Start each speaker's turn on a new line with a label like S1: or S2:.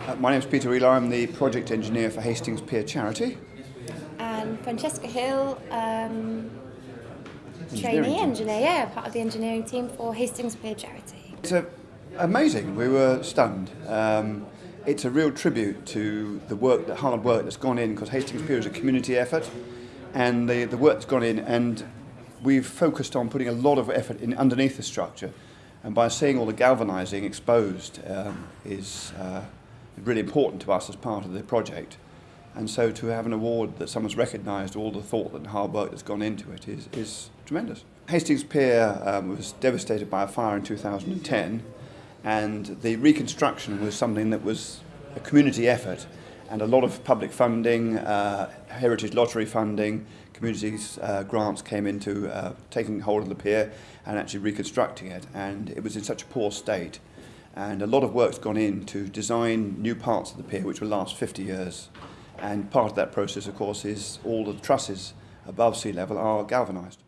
S1: Uh, my name is Peter Wheeler. I'm the project engineer for Hastings Pier Charity.
S2: And Francesca Hill, um, trainee engineer, yeah, part of the engineering team for Hastings Pier Charity.
S1: It's a, amazing. We were stunned. Um, it's a real tribute to the work, the hard work that's gone in, because Hastings Pier is a community effort, and the, the work that's gone in, and we've focused on putting a lot of effort in underneath the structure, and by seeing all the galvanising exposed um, is uh, really important to us as part of the project. And so to have an award that someone's recognised all the thought and hard work that's gone into it is, is tremendous. Hastings Pier um, was devastated by a fire in 2010 and the reconstruction was something that was a community effort and a lot of public funding, uh, heritage lottery funding, communities uh, grants came into uh, taking hold of the pier and actually reconstructing it and it was in such a poor state and a lot of work's gone in to design new parts of the pier which will last 50 years and part of that process of course is all the trusses above sea level are galvanised.